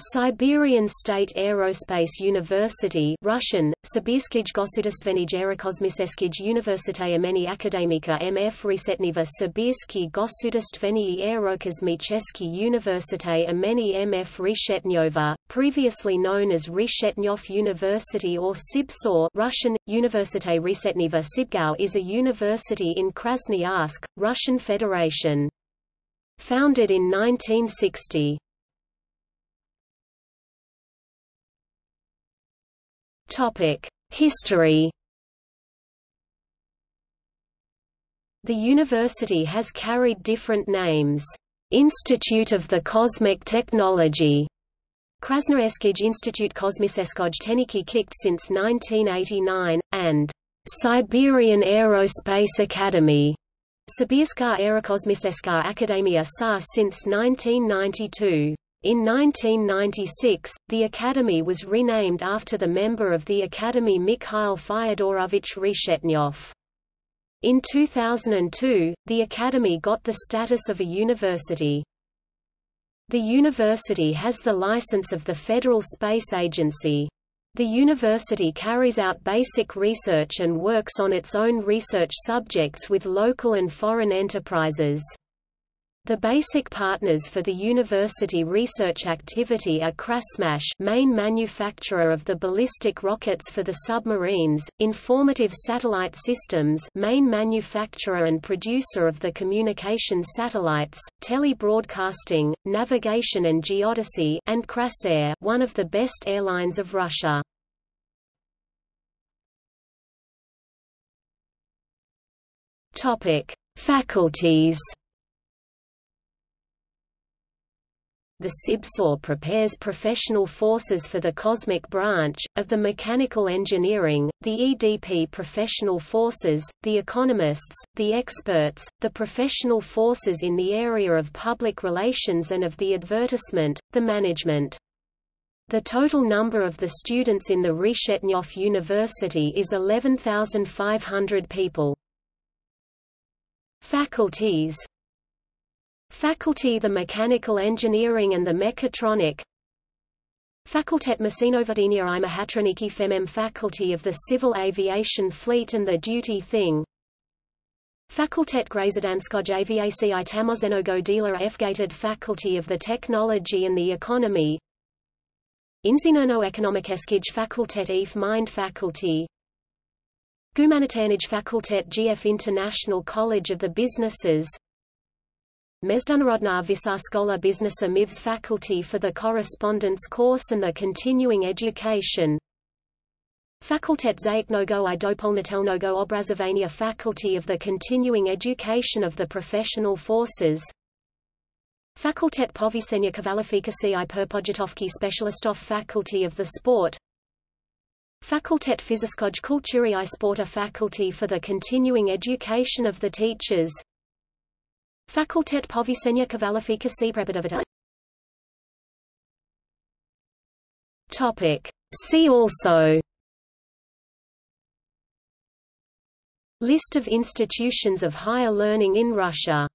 Siberian State Aerospace University Russian, Sibirskij Gosudastvenij Aerokosmiseskij Université imeni Akademika MF Resetniva Sibirsky Gosudastvenij Aerokosmicheski Université imeni MF Reshetnyova, previously known as Reshetnyov University or Sibsor Russian, Université Resetniva Sibgau is a university in Krasnoyarsk, Russian Federation. Founded in 1960. History The university has carried different names. Institute of the Cosmic Technology, Krasnoyarskij Institute Kosmiseskoj Teniki KIKT since 1989, and Siberian Aerospace Academy, Sibirska Aerokosmiseska Akademia SA since 1992. In 1996, the Academy was renamed after the member of the Academy Mikhail Fyodorovich Reshetnyov. In 2002, the Academy got the status of a university. The university has the license of the Federal Space Agency. The university carries out basic research and works on its own research subjects with local and foreign enterprises. The basic partners for the university research activity are Krasmash main manufacturer of the ballistic rockets for the submarines, Informative Satellite Systems main manufacturer and producer of the communication satellites, Tele-Broadcasting, Navigation and Geodesy and Krasair one of the best airlines of Russia. Faculties the SIBSOR prepares professional forces for the cosmic branch, of the mechanical engineering, the EDP professional forces, the economists, the experts, the professional forces in the area of public relations and of the advertisement, the management. The total number of the students in the Reshetnyov University is 11,500 people. Faculties Faculty the Mechanical Engineering and the Mechatronic. Fakultet Masinovodenia i Femem Faculty of the Civil Aviation Fleet and the Duty Thing. Fakultet Grazidanskoj Aviaci Tamozenogo Dealer Fgated Faculty of the Technology and the Economy. Inzinerno Ekonomikeskij Fakultet EF Mind Faculty. Gumanitarnij Fakultet GF International College of the Businesses Mezdunarodna Visaskola Biznesa MIVS Faculty for the Correspondence Course and the Continuing Education. Fakultet Zaitnogo i Dopolnitelnogo Obrazovania Faculty of the Continuing Education of the Professional Forces. Fakultet Povisenia Kvalifikacji i Perpojitovki Specialistov Faculty of the Sport. Fakultet Fiziskoj Kulturi i Sporta Faculty for the Continuing Education of the Teachers Fakultet povisenia kvalifikacji prepodavata Topic. See also. List of institutions of higher learning in Russia